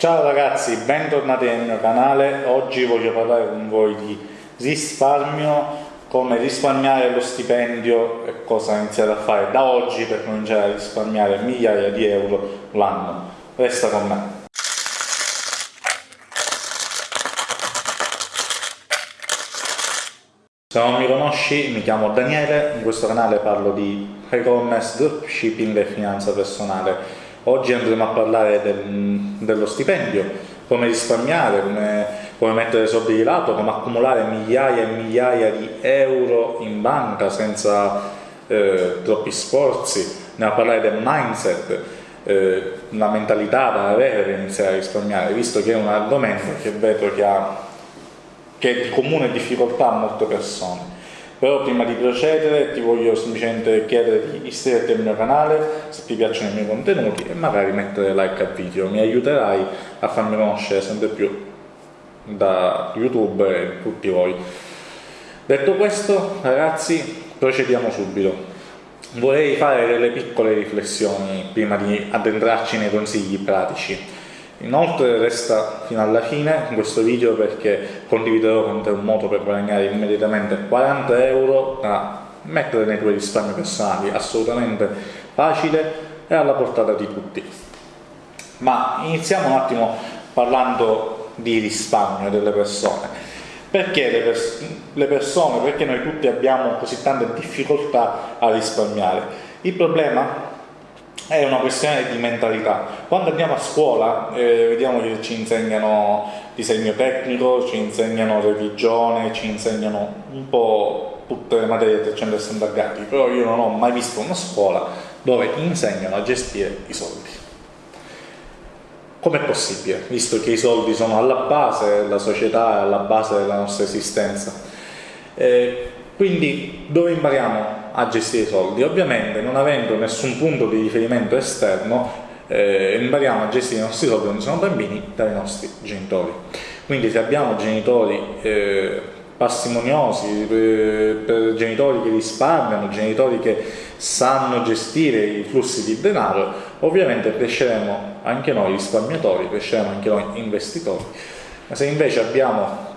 Ciao ragazzi, bentornati nel mio canale. Oggi voglio parlare con voi di risparmio, come risparmiare lo stipendio e cosa iniziare a fare da oggi per cominciare a risparmiare migliaia di euro l'anno. Resta con me. Se non mi conosci, mi chiamo Daniele, in questo canale parlo di e-commerce, dropshipping e finanza personale. Oggi andremo a parlare del, dello stipendio, come risparmiare, come, come, mettere soldi di lato, come accumulare migliaia e migliaia di euro in banca senza eh, troppi sforzi, andiamo a parlare del mindset, eh, la mentalità da avere per iniziare a risparmiare, visto che è un argomento che vedo che ha che è di comune difficoltà a molte persone. Però prima di procedere ti voglio semplicemente chiedere di iscriverti al mio canale se ti piacciono i miei contenuti e magari mettere like al video, mi aiuterai a farmi conoscere sempre più da YouTube e tutti voi. Detto questo ragazzi procediamo subito. Vorrei fare delle piccole riflessioni prima di addentrarci nei consigli pratici. Inoltre resta fino alla fine in questo video perché condividerò con te un modo per guadagnare immediatamente 40 euro da mettere nei tuoi risparmi personali, assolutamente facile e alla portata di tutti. Ma iniziamo un attimo parlando di risparmio delle persone. Perché le, pers le persone, perché noi tutti abbiamo così tante difficoltà a risparmiare? Il problema è una questione di mentalità. Quando andiamo a scuola eh, vediamo che ci insegnano disegno tecnico, ci insegnano religione, ci insegnano un po' tutte le materie a 360 gradi, però io non ho mai visto una scuola dove insegnano a gestire i soldi. Com'è possibile, visto che i soldi sono alla base della società, alla base della nostra esistenza? Eh, quindi dove impariamo a gestire i soldi. Ovviamente non avendo nessun punto di riferimento esterno eh, impariamo a gestire i nostri soldi quando siamo bambini dai nostri genitori. Quindi se abbiamo genitori eh, parsimoniosi, eh, genitori che risparmiano, genitori che sanno gestire i flussi di denaro, ovviamente cresceremo anche noi risparmiatori, cresceremo anche noi investitori. Ma se invece abbiamo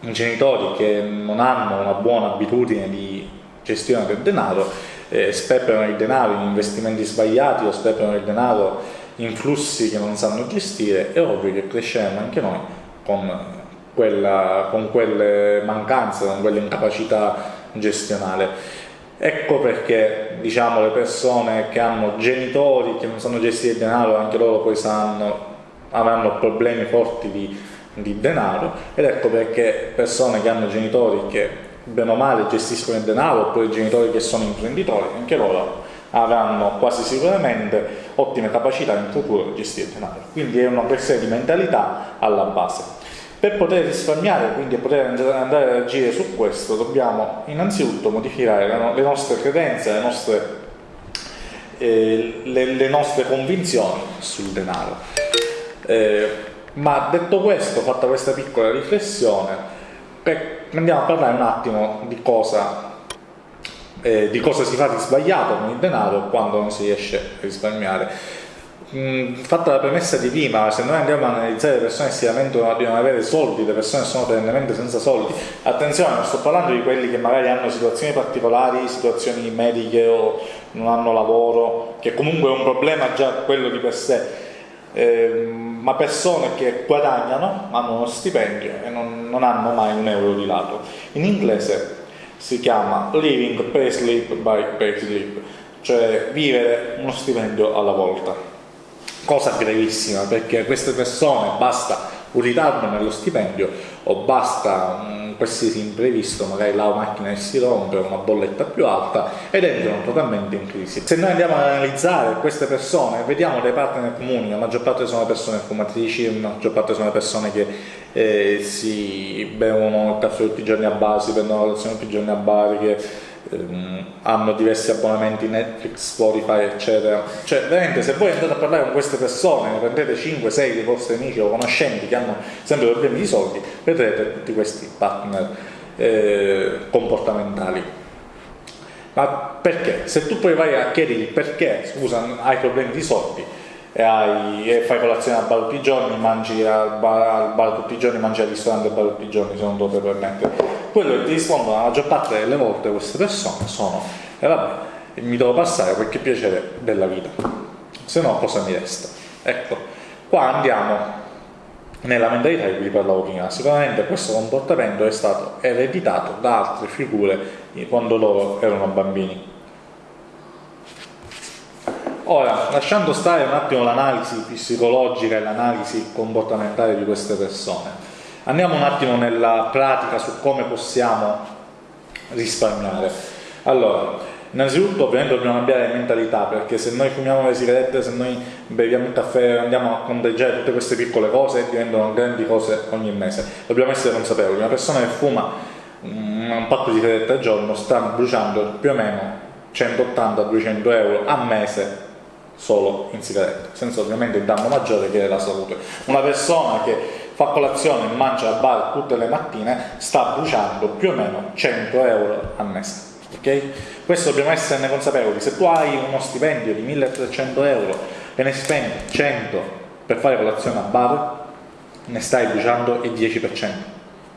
genitori che non hanno una buona abitudine di gestione del denaro, eh, sperperano il denaro in investimenti sbagliati o sperperano il denaro in flussi che non sanno gestire, è ovvio che cresceremo anche noi con, quella, con quelle mancanze, con quelle incapacità gestionale. Ecco perché diciamo, le persone che hanno genitori che non sanno gestire il denaro, anche loro poi sanno, avranno problemi forti di, di denaro ed ecco perché persone che hanno genitori che bene o male gestiscono il denaro oppure i genitori che sono imprenditori, anche loro avranno quasi sicuramente ottime capacità in futuro di gestire il denaro. Quindi è una questione di mentalità alla base. Per poter risparmiare, quindi poter andare ad agire su questo, dobbiamo innanzitutto modificare le nostre credenze, le nostre, eh, le, le nostre convinzioni sul denaro. Eh, ma detto questo, fatta questa piccola riflessione, andiamo a parlare un attimo di cosa, eh, di cosa si fa di sbagliato con il denaro quando non si riesce a risparmiare. Mm, fatta la premessa di prima, se noi andiamo a analizzare le persone che si lamentano di non avere soldi, le persone sono perennemente senza soldi, attenzione, non sto parlando di quelli che magari hanno situazioni particolari, situazioni mediche o non hanno lavoro, che comunque è un problema già quello di per sé, eh, ma persone che guadagnano, hanno uno stipendio e non, non hanno mai un euro di lato. In inglese si chiama living pay sleep by pay sleep, cioè vivere uno stipendio alla volta. Cosa gravissima perché queste persone basta un ritardo nello stipendio o basta un qualsiasi imprevisto, magari la macchina si rompe, una bolletta più alta ed entrano totalmente in crisi. Se noi andiamo ad analizzare queste persone, vediamo dei partner comuni, la maggior parte sono persone fumatrici, la maggior parte sono persone che eh, si bevono il caffè tutti i giorni a bar, si prendono la colazione tutti i giorni a bar, che hanno diversi abbonamenti Netflix, Spotify eccetera cioè veramente se voi andate a parlare con queste persone ne prendete 5-6 dei vostri amici o conoscenti che hanno sempre problemi di soldi vedrete tutti questi partner eh, comportamentali ma perché? se tu poi vai a chiedergli perché scusa hai problemi di soldi e, hai, e, fai colazione al bar tutti i giorni, mangi al bar, al bar, tutti i giorni, mangi al ristorante al bar tutti i giorni se non puoi permettere. Quello che ti rispondono la maggior parte delle volte queste persone sono e eh vabbè, mi devo passare qualche piacere della vita, se no cosa mi resta? Ecco, qua andiamo nella mentalità di cui parlavo prima. Sicuramente questo comportamento è stato ereditato da altre figure quando loro erano bambini. Ora, lasciando stare un attimo l'analisi psicologica e l'analisi comportamentale di queste persone, andiamo un attimo nella pratica su come possiamo risparmiare. Allora, innanzitutto ovviamente dobbiamo cambiare mentalità perché se noi fumiamo le sigarette, se noi beviamo il caffè, andiamo a conteggiare tutte queste piccole cose diventano grandi cose ogni mese. Dobbiamo essere consapevoli, una persona che fuma un pacco di sigarette al giorno sta bruciando più o meno 180-200 euro a mese solo in sigarette, senza ovviamente il danno maggiore che è la salute. Una persona che fa colazione e mangia al bar tutte le mattine sta bruciando più o meno 100 euro al mese. Okay? Questo dobbiamo esserne consapevoli. Se tu hai uno stipendio di 1300 euro e ne spendi 100 per fare colazione a bar, ne stai bruciando il 10%.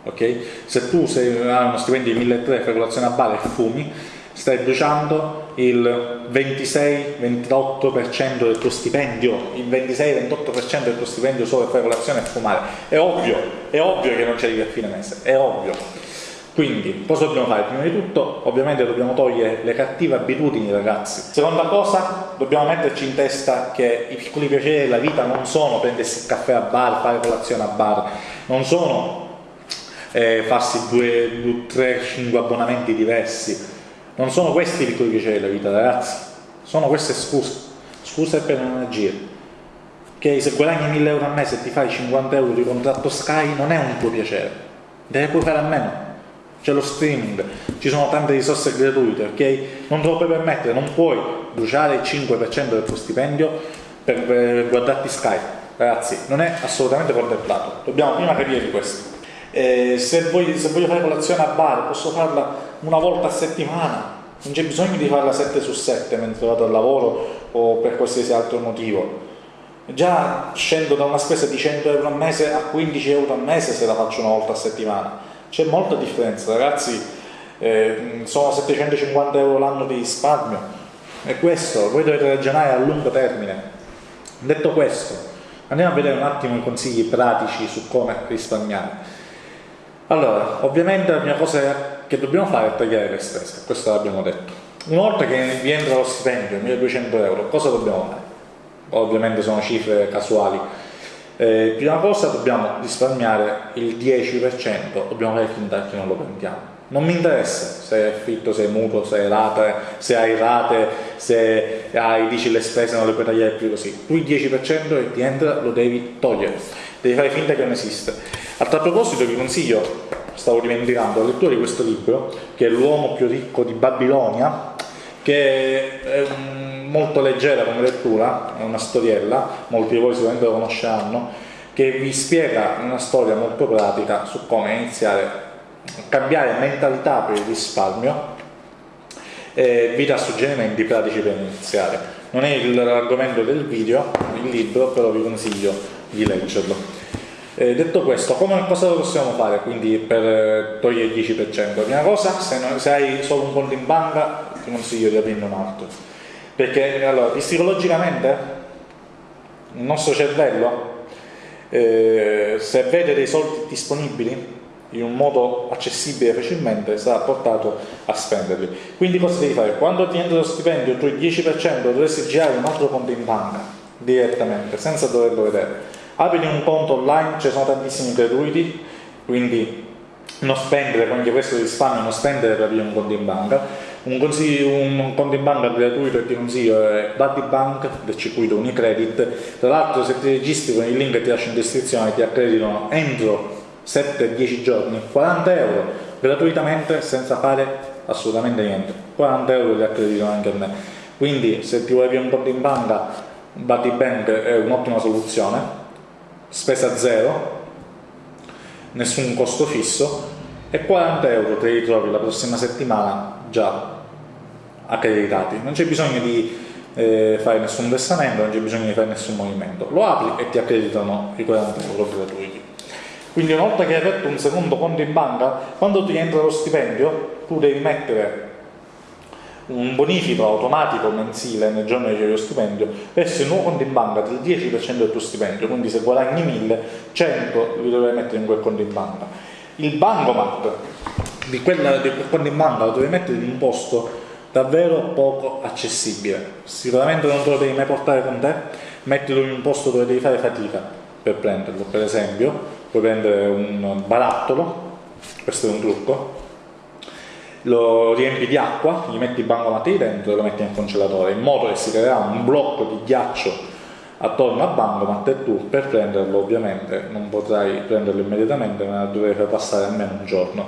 Okay? Se tu sei, hai uno stipendio di 1300 e fai colazione a bar e fumi, stai bruciando il 26-28% del tuo stipendio, il 26-28% del tuo stipendio solo per fare colazione e fumare. È ovvio, è ovvio che non ci arrivi a fine mese, è ovvio. Quindi, cosa dobbiamo fare? Prima di tutto, ovviamente dobbiamo togliere le cattive abitudini, ragazzi. Seconda cosa, dobbiamo metterci in testa che i piccoli piaceri della vita non sono prendersi il caffè a bar, fare colazione a bar, non sono eh, farsi due, due, tre, cinque abbonamenti diversi, non sono questi i piccoli piaceri della vita, ragazzi, sono queste scuse, scuse per non agire. Che se guadagni 1000 euro al mese e ti fai 50 euro di contratto Sky non è un tuo piacere, deve puoi fare a meno. C'è lo streaming, ci sono tante risorse gratuite, ok? Non te lo puoi permettere, non puoi bruciare il 5% del tuo stipendio per, per guardarti Sky. Ragazzi, non è assolutamente contemplato. Dobbiamo prima capire di questo. Eh, se, voglio, se, voglio, fare colazione a bar posso farla una volta a settimana. Non c'è bisogno di farla 7 su 7 mentre vado al lavoro o per qualsiasi altro motivo. Già scendo da una spesa di 100 euro al mese a 15 euro al mese se la faccio una volta a settimana. C'è molta differenza ragazzi. Eh, sono 750 euro l'anno di risparmio. E questo. Voi dovete ragionare a lungo termine. Detto questo andiamo a vedere un attimo i consigli pratici su come risparmiare allora, ovviamente la prima cosa che dobbiamo fare è tagliare le spese, questo l'abbiamo detto. Una volta che vi entra lo stipendio, 1200 euro, cosa dobbiamo fare? Ovviamente sono cifre casuali. Eh, prima cosa dobbiamo risparmiare il 10%, dobbiamo fare finta che non lo prendiamo. Non mi interessa se è affitto, se è mutuo, se è rate, se hai rate, se hai, dici le spese non le puoi tagliare più così. Tu il 10% che ti entra lo devi togliere, devi fare finta che non esiste a tal proposito vi consiglio, stavo dimenticando, la lettura di questo libro, che è L'uomo più ricco di Babilonia, che è molto leggera come lettura, è una storiella, molti di voi sicuramente lo conosceranno, che vi spiega una storia molto pratica su come iniziare a cambiare mentalità per il risparmio e vi dà suggerimenti pratici per iniziare. Non è l'argomento del video, il libro, però vi consiglio di leggerlo. Eh, detto questo, come, cosa possiamo fare quindi per eh, togliere il 10%? Prima cosa, se, non, se, hai solo un conto in banca, ti consiglio di aprirne un altro. Perché allora, psicologicamente il nostro cervello, eh, se vede dei soldi disponibili in un modo accessibile facilmente, sarà portato a spenderli. Quindi cosa devi fare? Quando ti entra lo stipendio, tu il 10% dovresti girare un altro conto in banca direttamente, senza doverlo vedere apri un conto online, ci sono tantissimi gratuiti, quindi non spendere, quindi questo risparmio, non spendere per aprire un conto in banca. Un, un, conto in banca gratuito che ti consiglio è Buddy Bank del circuito Unicredit. Tra l'altro se ti registri con il link che ti lascio in descrizione ti accreditano entro 7-10 giorni 40 euro gratuitamente senza fare assolutamente niente. 40 euro li accreditano anche a me. Quindi se ti vuoi aprire un conto in banca Buddy Bank è un'ottima soluzione spesa zero, nessun costo fisso e 40 euro te li trovi la prossima settimana già accreditati. Non c'è bisogno di eh, fare nessun versamento, non c'è bisogno di fare nessun movimento. Lo apri e ti accreditano i 40 euro gratuiti. Quindi una volta che hai aperto un secondo conto in banca, quando ti entra lo stipendio, tu devi mettere un bonifico automatico mensile nel giorno c'è lo stipendio verso il nuovo conto in banca del 10% del tuo stipendio, quindi se guadagni 1000, 100 li dovrai mettere in quel conto in banca. Il bancomat di, di quel conto in banca lo devi mettere in un posto davvero poco accessibile. Sicuramente non te lo devi mai portare con te, mettilo in un posto dove devi fare fatica per prenderlo. Per esempio, puoi prendere un barattolo, questo è un trucco, lo riempi di acqua, gli metti i bancomat dentro e lo metti nel congelatore, in modo che si creerà un blocco di ghiaccio attorno al bancomat e tu per prenderlo ovviamente non potrai prenderlo immediatamente ma dovrai passare almeno un giorno.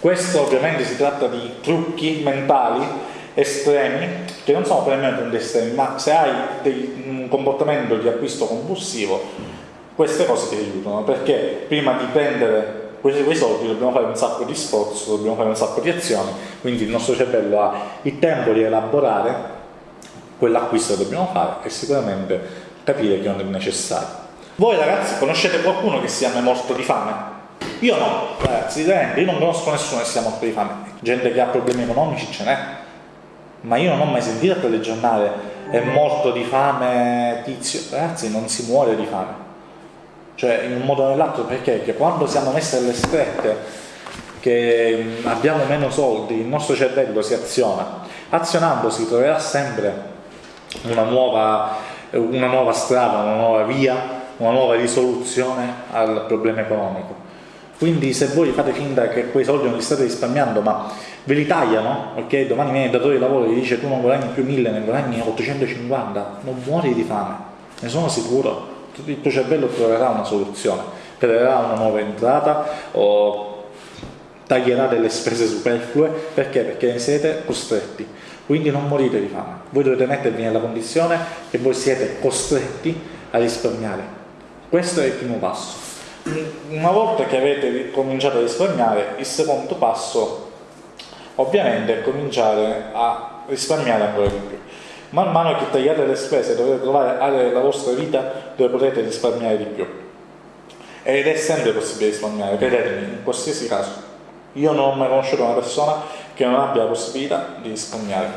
Questo ovviamente si tratta di trucchi mentali estremi, che non sono probabilmente estremi, ma se hai dei, un comportamento di acquisto compulsivo, queste cose ti aiutano, perché prima di prendere quei, quei soldi dobbiamo fare un sacco di sforzo, dobbiamo fare un sacco di azioni, quindi il nostro cervello ha il tempo di elaborare quell'acquisto che dobbiamo fare e sicuramente capire che non è necessario. Voi ragazzi conoscete qualcuno che sia morto di fame? Io no, ragazzi, io non conosco nessuno che sia morto di fame. Gente che ha problemi economici ce n'è, ma io non ho mai sentito a telegiornale è morto di fame tizio ragazzi non si muore di fame cioè in un modo o nell'altro perché? Perché quando siamo messi alle strette che abbiamo meno soldi il nostro cervello si aziona azionandosi troverà sempre una nuova, una nuova strada, una nuova via, una nuova risoluzione al problema economico quindi se voi fate finta che quei soldi non li state risparmiando ma ve li tagliano, ok? Domani viene il datore di lavoro e vi dice tu non guadagni più 1000, ne guadagni 850, non muori di fame, ne sono sicuro. Il tuo cervello troverà una soluzione, creerà una nuova entrata o taglierà delle spese superflue, perché? Perché siete costretti, quindi non morite di fame. Voi dovete mettervi nella condizione che voi siete costretti a risparmiare. Questo è il primo passo. Una volta che avete cominciato a risparmiare, il secondo passo ovviamente cominciare a risparmiare ancora di più. Man mano che tagliate le spese dovete trovare aree della vostra vita dove potete risparmiare di più. Ed è sempre possibile risparmiare, credetemi, in qualsiasi caso. Io non ho mai conosciuto una persona che non abbia la possibilità di risparmiare.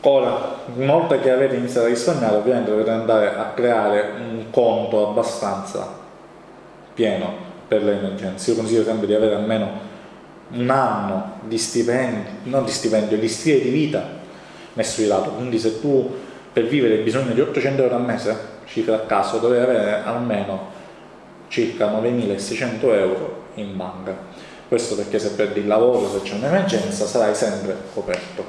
Ora, una volta che avete iniziato a risparmiare, ovviamente dovete andare a creare un conto abbastanza pieno per le emergenze. Io consiglio sempre di avere almeno un anno di stipendio, non di stipendio, di stile di vita messo di lato, quindi se tu per vivere hai bisogno di 800 euro al mese, cifra a caso, dovrei avere almeno circa 9.600 euro in banca. Questo perché se perdi il lavoro, se c'è un'emergenza, sarai sempre coperto.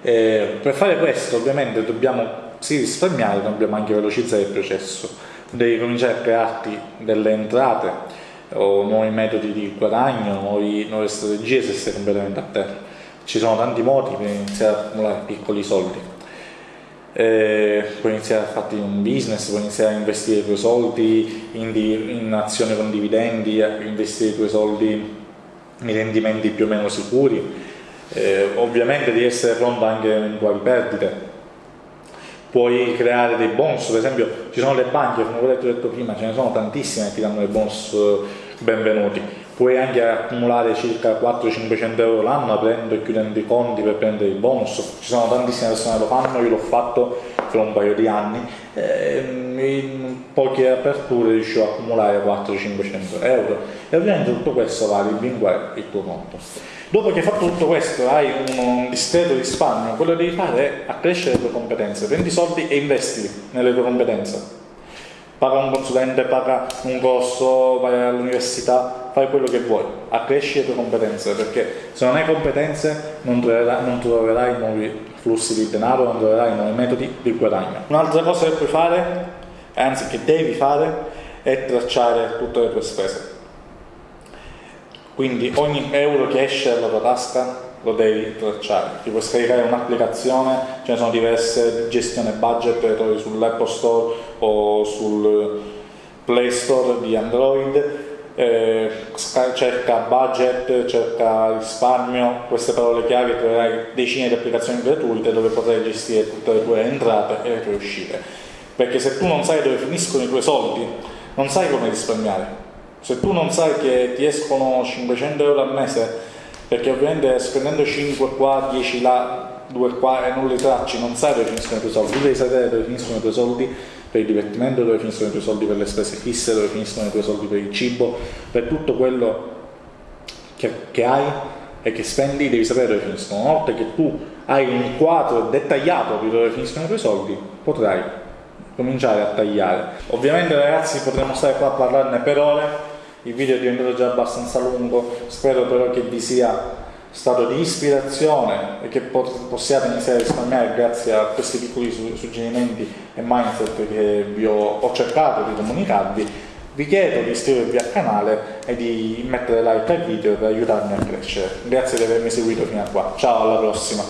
E per fare questo ovviamente dobbiamo sì risparmiare, dobbiamo anche velocizzare il processo. Devi cominciare a crearti delle entrate o nuovi metodi di guadagno, nuove strategie se sei completamente a terra. Ci sono tanti modi per iniziare a accumulare piccoli soldi. Eh, puoi iniziare a fare un business, puoi iniziare a investire i tuoi soldi in, in azioni con dividendi, investire i tuoi soldi in rendimenti più o meno sicuri. Eh, ovviamente devi essere pronto anche a eventuali perdite, puoi creare dei bonus, per esempio ci sono le banche, come ho detto prima, ce ne sono tantissime che ti danno dei bonus eh, benvenuti, puoi anche accumulare circa 400-500 euro l'anno aprendo e chiudendo i conti per prendere i bonus, ci sono tantissime persone che lo fanno, io l'ho fatto per un paio di anni, ehm, in poche aperture riuscivo a accumulare 400-500 euro. E ovviamente tutto questo va a rimpinguare il tuo conto. Dopo che hai fatto tutto questo, hai un, un discreto risparmio, quello che devi fare è accrescere le tue competenze, prendi i soldi e investili nelle tue competenze. Paga un consulente, paga un corso, vai all'università, fai quello che vuoi, accresci le tue competenze, perché se non hai competenze non troverai, non troverai nuovi flussi di denaro, non troverai nuovi metodi di guadagno. Un'altra cosa che puoi fare, anzi che devi fare, è tracciare tutte le tue spese quindi ogni euro che esce dalla tua tasca lo devi tracciare, ti puoi scaricare un'applicazione, ce ne sono diverse di gestione budget, le trovi sull'Apple Store o sul Play Store di Android, eh, cerca budget, cerca risparmio, queste parole chiave troverai decine di applicazioni gratuite dove potrai gestire tutte le tue entrate e le tue uscite. Perché se tu non sai dove finiscono i tuoi soldi, non sai come risparmiare. Se tu non sai che ti escono 500 euro al mese, perché ovviamente spendendo 5 qua, 10 là, 2 qua e non li tracci, non sai dove finiscono i tuoi soldi, tu devi sapere dove finiscono i tuoi soldi per il divertimento, dove finiscono i tuoi soldi per le spese fisse, dove finiscono i tuoi soldi per il cibo, per tutto quello che, che hai e che spendi devi sapere dove finiscono. Una volta che tu hai un quadro dettagliato di dove finiscono i tuoi soldi, potrai cominciare a tagliare. Ovviamente ragazzi potremmo stare qua a parlarne per ore, il video è diventato già abbastanza lungo, spero però che vi sia stato di ispirazione e che possiate iniziare a risparmiare grazie a questi piccoli suggerimenti e mindset che vi ho, ho cercato di comunicarvi. Vi chiedo di iscrivervi al canale e di mettere like al video per aiutarmi a crescere. Grazie di avermi seguito fino a qua. Ciao alla prossima